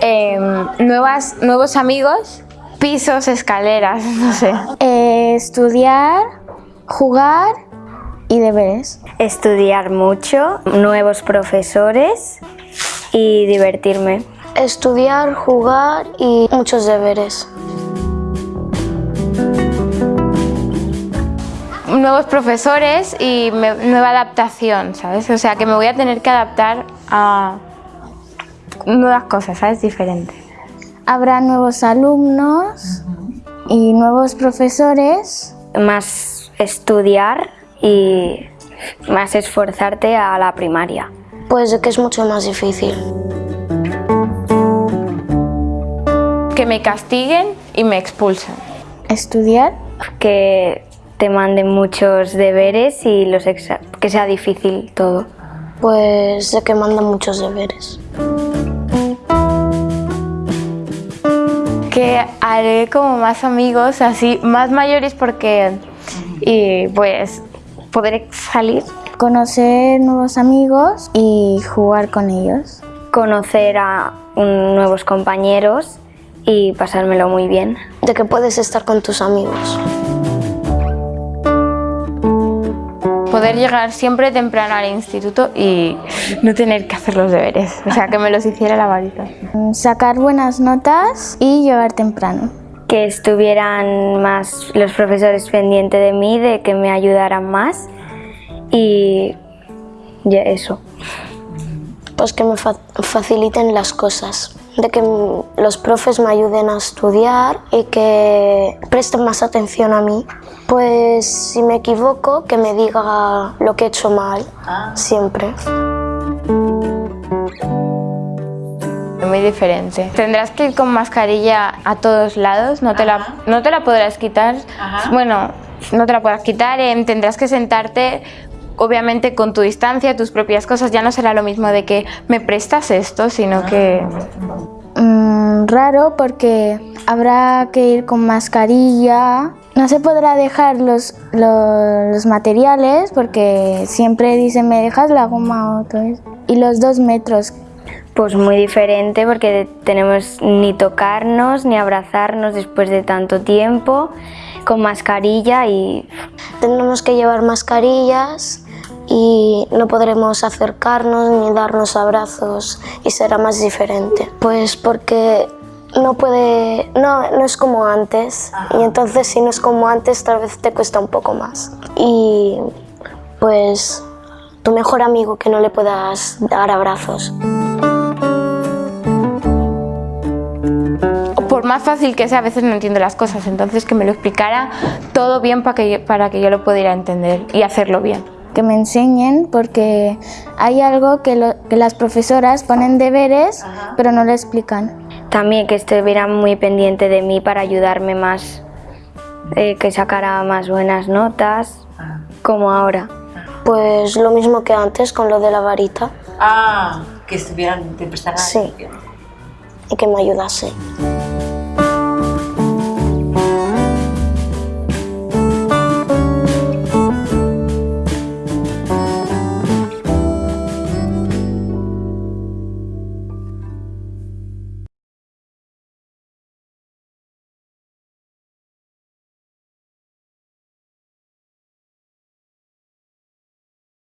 em, nuevas, nuevos amigos, pisos, escaleras, no sé. Eh, estudiar, jugar y deberes. Estudiar mucho, nuevos profesores y divertirme. Estudiar, jugar y muchos deberes. Nuevos profesores y me- nueva adaptación, ¿sabes? O sea, que me voy a tener que adaptar a nuevas cosas, ¿sabes? Diferentes. Habrá nuevos alumnos y nuevos profesores. Más estudiar y más esforzarte a la primaria. Pues que es mucho más difícil. Que me castiguen y me expulsen. Estudiar, Que te manden muchos deberes y los exa- que sea difícil todo. Pues de que mandan muchos deberes. Que haré como más amigos, así, más mayores porque... Y pues podré salir. conocer nuevos amigos y jugar con ellos. Conocer a un- nuevos compañeros y pasármelo muy bien. De que puedes estar con tus amigos. Poder llegar siempre temprano al instituto y no tener que hacer los deberes. O sea, que me los hiciera la varita. Sacar buenas notas y llegar temprano. Que estuvieran más los profesores pendientes de mí, de que me ayudaran más y ya eso. Pues que me fa- faciliten las cosas. De que los profes me ayuden a estudiar y que presten más atención a mí. Pues si me equivoco, que me diga lo que he hecho mal. Siempre. Muy diferente. Tendrás que ir con mascarilla a todos lados, no te, la, no te la podrás quitar. Bueno, no te la podrás quitar, em, tendrás que sentarte obviamente con tu distancia, tus propias cosas. Ya no será lo mismo de que me prestas esto, sino que... Mm, raro porque habrá que ir con mascarilla. No se podrá dejar los, los, los materiales porque siempre dicen me dejas la goma o todo eso. Y los dos metros. Pues muy diferente porque tenemos ni tocarnos ni abrazarnos después de tanto tiempo, con mascarilla y Tendremos que llevar mascarillas y no podremos acercarnos ni darnos abrazos y será más diferente. Pues porque no puede, no, no es como antes y entonces si no es como antes tal vez te cuesta un poco más. Y pues tu mejor amigo que no le puedas dar abrazos. Por más fácil que sea, a veces no entiendo las cosas, entonces que me lo explicara todo bien para que, yo- para que yo lo pudiera entender y hacerlo bien. Que me enseñen porque hay algo que, lo- que las profesoras ponen deberes pero no lo explican. también que estuvieran muy pendiente de mí para ayudarme más, eh, que sacara más buenas notas, como ahora. Pues lo mismo que antes con lo de la varita Ah, que estuvieran, te prestaran Sí. atención. y que me ayudase.